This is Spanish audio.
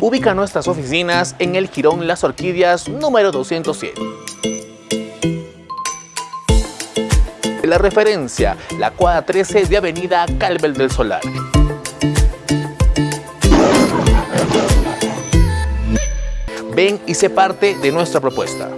Ubica nuestras oficinas en el Quirón Las Orquídeas número 207. La referencia, la cuadra 13 de Avenida Calvel del Solar. Ven y sé parte de nuestra propuesta.